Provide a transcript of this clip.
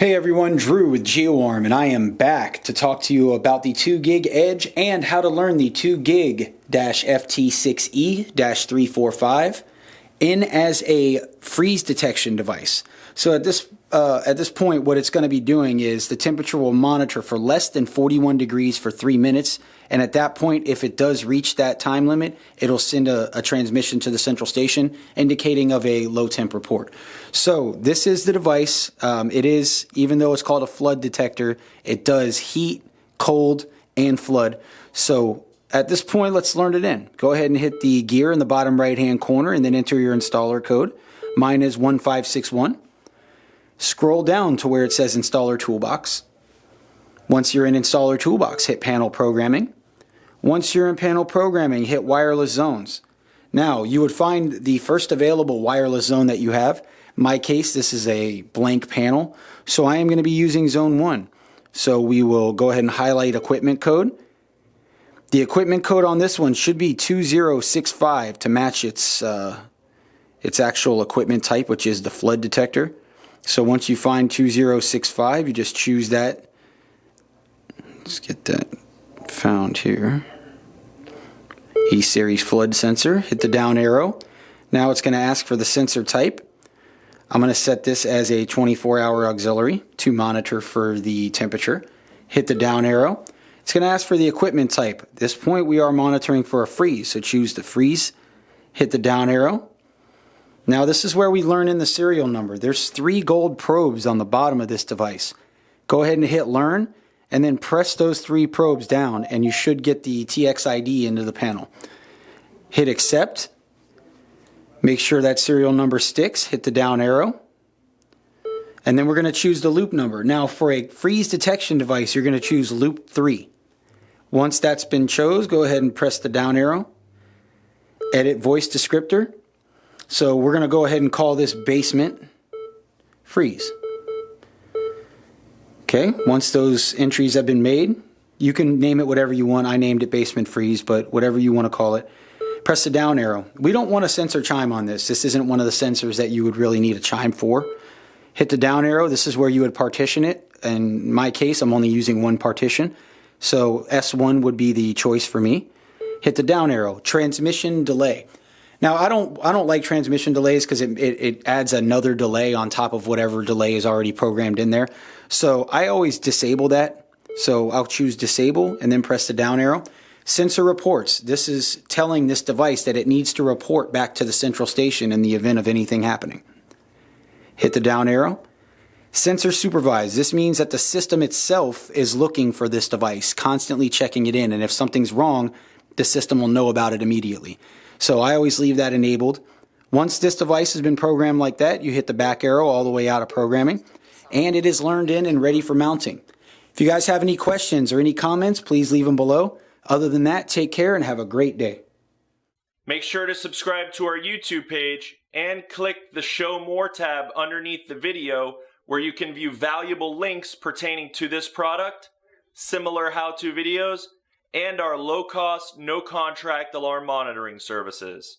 Hey everyone, Drew with GeoArm, and I am back to talk to you about the 2 gig Edge and how to learn the 2 gig FT6E 345 in as a freeze detection device. So at this uh, at this point, what it's going to be doing is the temperature will monitor for less than 41 degrees for three minutes. And at that point, if it does reach that time limit, it'll send a, a transmission to the central station indicating of a low temp report. So this is the device. Um, it is, even though it's called a flood detector, it does heat, cold, and flood. So at this point, let's learn it in. Go ahead and hit the gear in the bottom right hand corner and then enter your installer code. Mine is 1561. Scroll down to where it says Installer Toolbox. Once you're in Installer Toolbox, hit Panel Programming. Once you're in Panel Programming, hit Wireless Zones. Now, you would find the first available wireless zone that you have. In my case, this is a blank panel, so I am going to be using Zone 1. So we will go ahead and highlight Equipment Code. The equipment code on this one should be 2065 to match its, uh, its actual equipment type, which is the flood detector. So once you find 2065, you just choose that. Let's get that found here. E-Series flood sensor, hit the down arrow. Now it's going to ask for the sensor type. I'm going to set this as a 24-hour auxiliary to monitor for the temperature. Hit the down arrow. It's going to ask for the equipment type. At this point we are monitoring for a freeze, so choose the freeze. Hit the down arrow. Now this is where we learn in the serial number. There's three gold probes on the bottom of this device. Go ahead and hit learn and then press those three probes down and you should get the TXID into the panel. Hit accept. Make sure that serial number sticks. Hit the down arrow. And then we're going to choose the loop number. Now for a freeze detection device, you're going to choose loop 3. Once that's been chose, go ahead and press the down arrow. Edit voice descriptor. So we're going to go ahead and call this basement freeze. Okay, once those entries have been made, you can name it whatever you want. I named it basement freeze, but whatever you want to call it. Press the down arrow. We don't want a sensor chime on this. This isn't one of the sensors that you would really need a chime for. Hit the down arrow. This is where you would partition it. In my case, I'm only using one partition. So S1 would be the choice for me. Hit the down arrow. Transmission delay. Now I don't I don't like transmission delays because it, it, it, adds another delay on top of whatever delay is already programmed in there. So I always disable that. So I'll choose disable and then press the down arrow. Sensor reports. This is telling this device that it needs to report back to the central station in the event of anything happening. Hit the down arrow. Sensor supervised. This means that the system itself is looking for this device, constantly checking it in, and if something's wrong, the system will know about it immediately. So I always leave that enabled. Once this device has been programmed like that, you hit the back arrow all the way out of programming, and it is learned in and ready for mounting. If you guys have any questions or any comments, please leave them below. Other than that, take care and have a great day. Make sure to subscribe to our YouTube page and click the Show More tab underneath the video where you can view valuable links pertaining to this product, similar how-to videos, and our low-cost, no-contract alarm monitoring services.